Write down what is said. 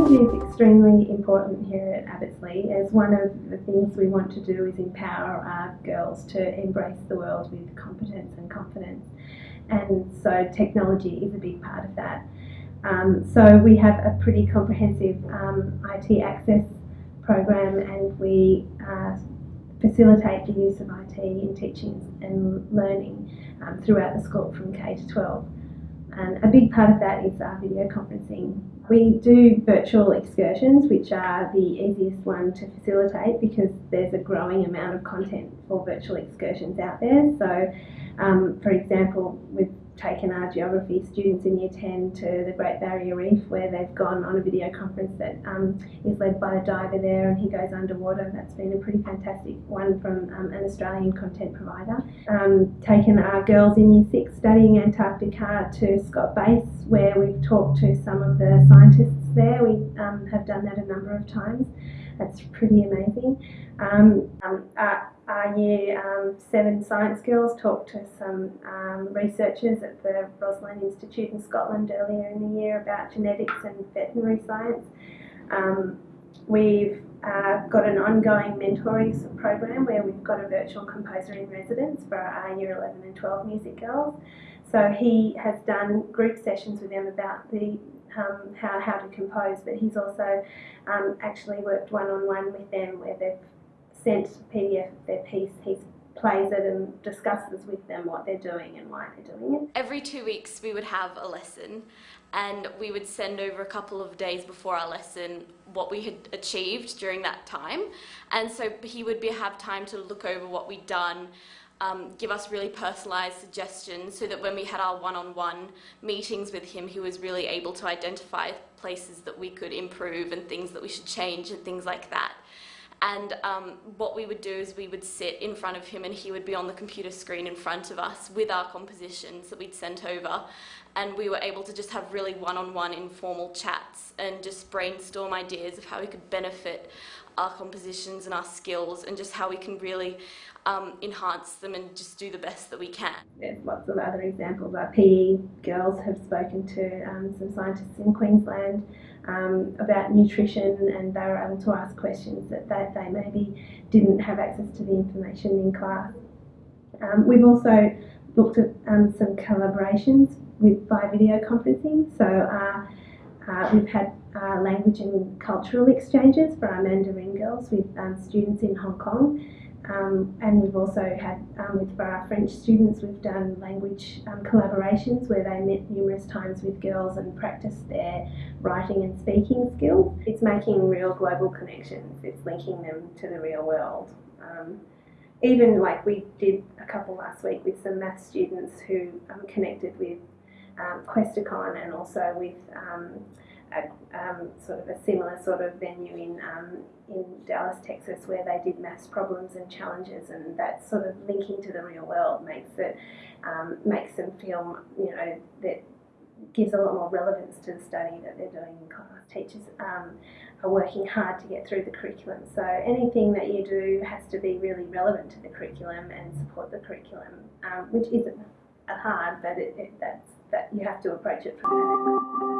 Technology is extremely important here at Abbotsleigh as one of the things we want to do is empower our girls to embrace the world with competence and confidence and so technology is a big part of that. Um, so we have a pretty comprehensive um, IT access program and we uh, facilitate the use of IT in teaching and learning um, throughout the school from K to 12. And a big part of that is our video conferencing. We do virtual excursions, which are the easiest one to facilitate because there's a growing amount of content for virtual excursions out there. So, um, for example, we've taken our geography students in year 10 to the Great Barrier Reef where they've gone on a video conference that um, is led by a diver there and he goes underwater. That's been a pretty fantastic one from um, an Australian content provider. Um, taken our girls in year 6 studying Antarctica to Scott Base where we've talked to some of the scientists there. We um, have done that a number of times. That's pretty amazing. Um, um, our, our, year um, seven science girls talked to some um, researchers at the Roslin Institute in Scotland earlier in the year about genetics and veterinary science. We've uh, got an ongoing mentoring program where we've got a virtual composer in residence for our year 11 and 12 music girls. So he has done group sessions with them about the um, how, how to compose, but he's also um, actually worked one-on-one -on -one with them where they've sent a PDF of their piece. He plays it and discusses with them what they're doing and why they're doing it. Every two weeks we would have a lesson and we would send over a couple of days before our lesson what we had achieved during that time and so he would be, have time to look over what we'd done um, give us really personalised suggestions so that when we had our one-on-one -on -one meetings with him, he was really able to identify places that we could improve and things that we should change and things like that. And um, what we would do is we would sit in front of him and he would be on the computer screen in front of us with our compositions that we'd sent over. And we were able to just have really one-on-one -on -one informal chats and just brainstorm ideas of how we could benefit our compositions and our skills and just how we can really um, enhance them and just do the best that we can. There's lots of other examples. Our PE girls have spoken to um, some scientists in Queensland um, about nutrition and they were able to ask questions that they, they maybe didn't have access to the information in class. Um, we've also looked at um, some collaborations with by video conferencing. So uh, uh, we've had uh, language and cultural exchanges for our Mandarin girls with um, students in Hong Kong. Um, and we've also had, um, with for our French students, we've done language um, collaborations where they met numerous times with girls and practiced their writing and speaking skills. It's making real global connections. It's linking them to the real world. Um, even like we did a couple last week with some math students who um, connected with um, Questacon and also with um, a um, sort of a similar sort of venue in um, in Dallas, Texas, where they did maths problems and challenges, and that sort of linking to the real world makes it makes them feel you know that gives a lot more relevance to the study that they're doing in class. Teachers um, are working hard to get through the curriculum, so anything that you do has to be really relevant to the curriculum and support the curriculum, um, which isn't hard, but it, it, that's that you have to approach it from that angle.